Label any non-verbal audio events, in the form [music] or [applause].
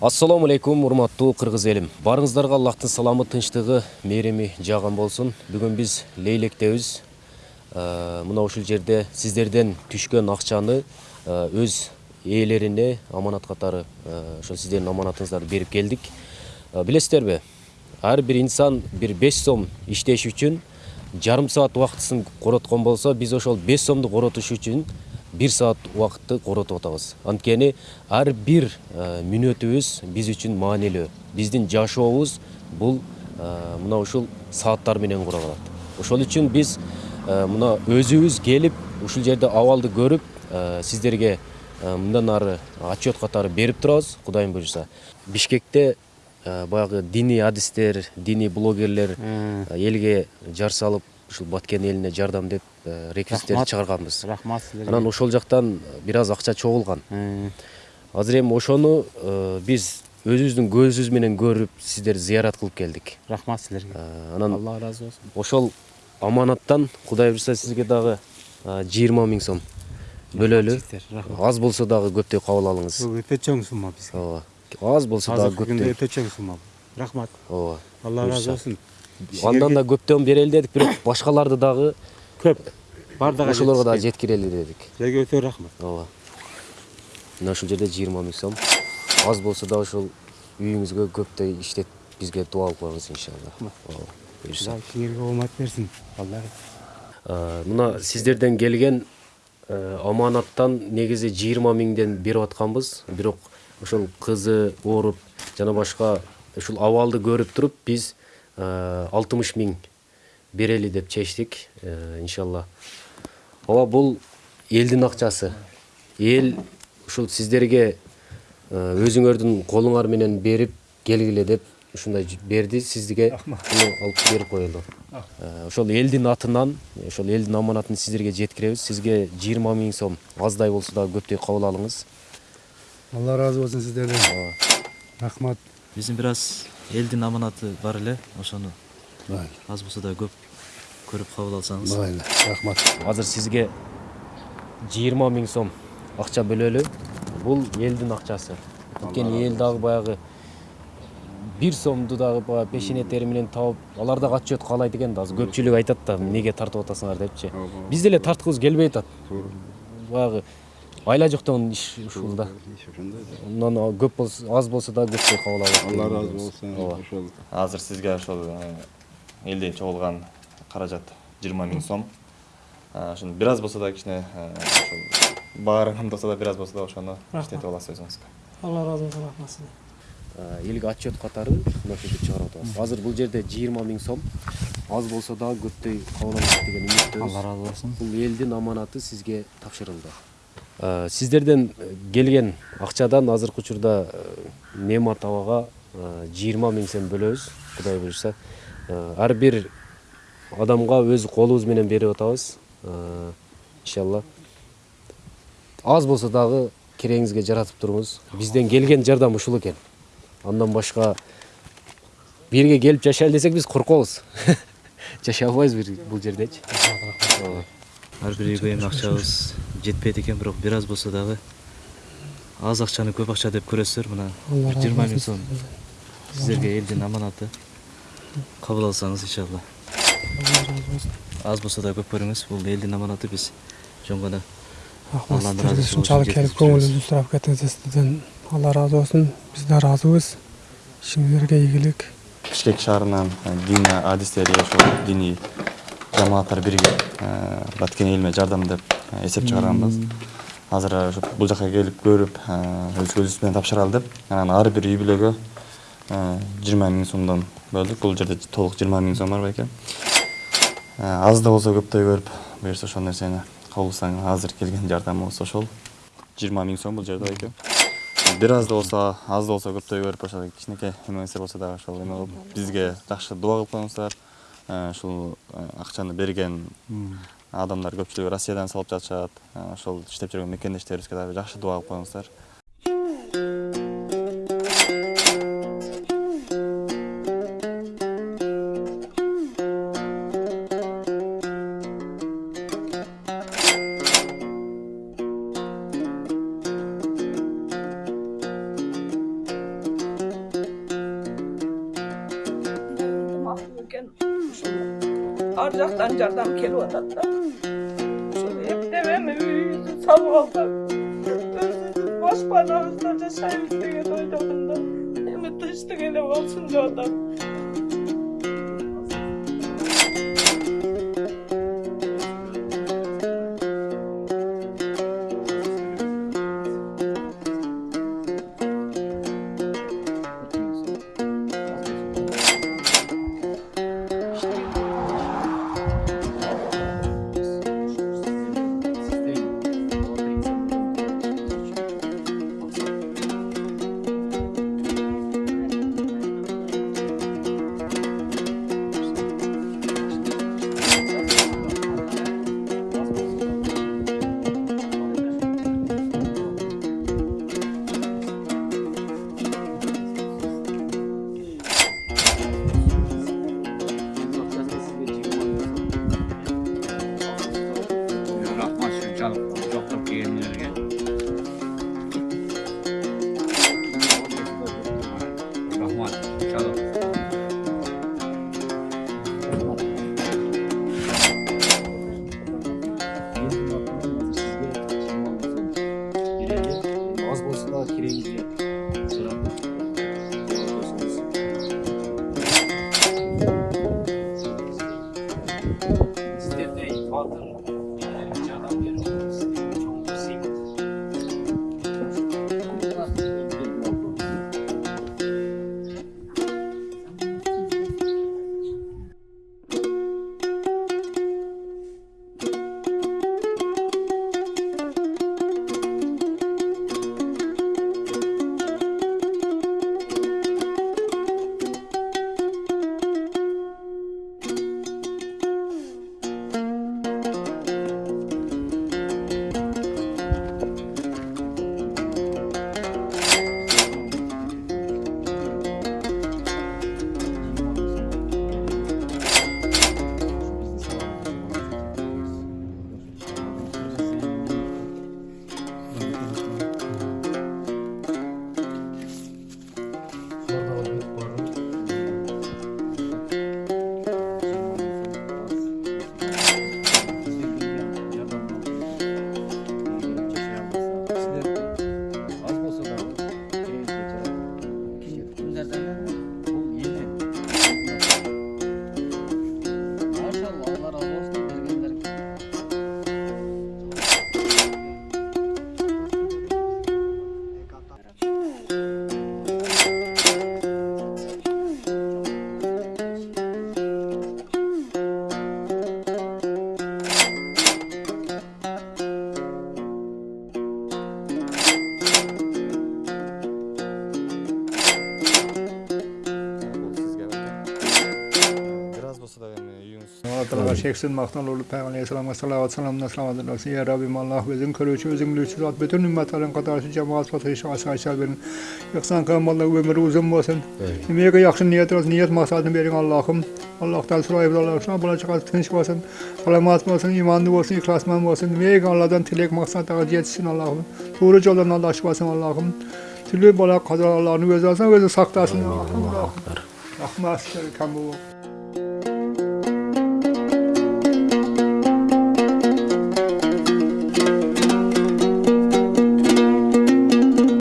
ассалому алейкум урматтуу кыргыз элим. Баарыңыздарга аллахтын саламы тынчтыгы мээрими жааган болсун. Бүгүн биз лейлектебиз. Э, мына ушул жерде сиздерден түшкөн акчаны э, өз ээлерине аманат катары э, ошол сиздердин аманатыңыздарды берип келдик. Билесиздерби ар бир инсан бир беш сом иштеш үчүн жарым саат убактысын короткон болсо биз ошол беш сомду коротуш үчүн бир саат убакытты коротуп атабыз анткени ар бир мүнөтүбүз биз үчүн маанилүү биздин жашообуз бул мына ушул сааттар менен кура калат ошол үчүн биз мына өзүбүз келип ушул жерде абалды көрүп сиздерге мындан ары отчет катары берип турабыз кудайым буюрса бишкекте баягы диний адистер диний блогерлер элге жар салып ушул баткен элине жардам деп реквизиттерди чыгарганбыз рахмат. силерге анан ошол жактан бир аз акча чогулган азыр эми ошону биз өзүбүздүн көзүбүз менен көрүп сиздерди зыярат кылып келдик. Рахмат силерге. Анан алла ыраазы болсун ошол аманаттан кудай буюрса сизге дагы жыйырма миң сом бөлөлү. Аз болсо дагы көптөй кабыл алыңыз. Бул өтө чоң сумма бизге ооба аз болсо дагы көптөй өтө чоң сумма. Бул рахмат. Ооба алла ыраазы болсун андан да көптөн берели дедик бирок башкаларды дагы көп. Баардыгы ошолорго дагы жеткирели дедик силерге өтө рахмат. Ооба. Мына ушул жерде жыйырма миң сом. Аз болсо да ушул үйүңүзгө көптөй иштеп бизге дуа кылып коюңуз иншалла. Ооба буюрса силерге оомат берсин алла мына сиздерден келген аманаттан негизи жыйырма миңден берип атканбыз. Бирок ошол кызы ооруп жана башка ушул абалды көрүп туруп биз алтымыш миң берели деп чечтик иншалла. Ооба бул элдин акчасы эл ушул сиздерге өзүңөрдүн колуңар менен берип келгиле деп ушундай берди сизге муну алып берип коелу ошол элдин атынан ошол элдин аманатын сиздерге жеткиребиз сизге жыйырма миң сом аздай болсо дагы көптөй кабыл алыңыз. Алла ыраазы болсун сиздерден рахмат. Биздин бир аз элдин аманаты бар эле ошону майли аз болсо да көп көрүп кабыл алсаңыз майли рахмат азыр сизге жыйырма миң сом акча бөлөлү бул элдин акчасы анткени эл дагы баягы бир сомду дагы баягы пешене тери менен таап алар дагы отчет каалайт экен да азыр көпчүлүк айтат да эмнеге тартып атасыңар депчи биз деле тарткыбыз келбей атат баягы айла жоктон иш ушул да мындан көп болсо аз болсо дагы көптөй кабыл алат алла ыраазы болсун ооба. Ошол азыр сизге ошол элден чогулган каражат жыйырма миң сом. Ошону бир аз болсо да кичине ошол баарынан болсо да бир аз болсо да ошону иштетип аласыз өзүңүзгө. Алла ыраазы болсун рахмат сизге. Элге отчет катары мына ушинтип чыгарып атабыз. Азыр бул жерде жыйырма миң сом. Аз болсо дагы көптөй кабыл алат деген үмүттөбүз алла ыраазы болсун бул элдин аманаты сизге тапшырылды. Сиздерден келген акчадан азыркы учурда неамат абага жыйырма миң сом бөлөбүз кудай буюрса ар бир адамга өз колубуз менен берип атабыз. Иншалла. Аз болсо дагы керегиңизге жаратып туруңуз. Бизден келген жардам ушул экен. Андан башка жерге келип жашайлы десек биз коркобуз [laughs] жашай албайбыз бул жердечи. Ар бир үйгө эми жетпейт экен бирок бир аз болсо дагы аз акчаны көп акча деп көрөсүздөр мына алла бир жыйырма миң сом сиздерге элдин аманаты кабыл алсаңыз иншалла. аз болсо да көп көрүңүз бул элдин аманаты. Биз жөн келип жеткизип жүрөбүз. көңүлүбүздү сурап кетиңиздер сиздерден алла ыраазы болсун биз да ыраазыбыз ишиңиздерге ийгилик бишкек шаарынан диний адистери ошол диний жамааттар биригип баткен элиме жардам деп эсеп чыгарганбыз. Азыр ошо бул жака келип көрүп өз көзүбүз менен тапшыралы деп анан ар бир үй бүлөгө жыйырма миң сомдон бөлдүк. Бул жерде толук жыйырма миң сом бар байке аз да болсо көптөй көрүп буюрса ошол нерсени кабыл алсаң азыр келген жардамыбыз ошол. Жыйырма миң сом бул жерде байке бир аз да болсо аз да болсо көптөй көрүп ошол кичинекей эме нерсе болсо дагы ошол эме кылып бизге жакшы дуба кылып коюңуздар ушул акчаны берген адамдар көпчүлүгү россиядан салып жатышат. Э, ошол иштеп жүргөн мекендештерибизге дагы жакшы дуба кылып коюңуздар. Ар жактан жардам келип атат да. Savgaldı. Özünüz boşpanamızda yaşayıp degen oydagında. Hem tıştık ele olsun adam. 20 lira gel. Rahman, şalom. Az bolsa da kireye gidiyor. cheksiz maqtan bo'lib payg'ambar alayhissalomga salovat salomdan salomat ya robbim Allah o'zing ko'ruvchi o'zing biluvchi zot butun ummatlarni qatorasi cemaat fotiha ashar berin ehson qilgan bolalarga umri uzun bo'lsin nimaga yaxshi niyat bo'lsin niyat maqsadini bering allohim allohdan so'raymiz alloh shu bola chaqa tinch bo'lsin salomat bo'lsin iymonli bo'lsin ixlosmand bo'lsin nimaga allohdan tilak maqsadga yetishsin allohim to'g'ri yo'ldan alloh bo'lsin allohim tilli bola qazo allohni o'zi olsin o'zi saqlasin allohim rahmat kam bo'lsin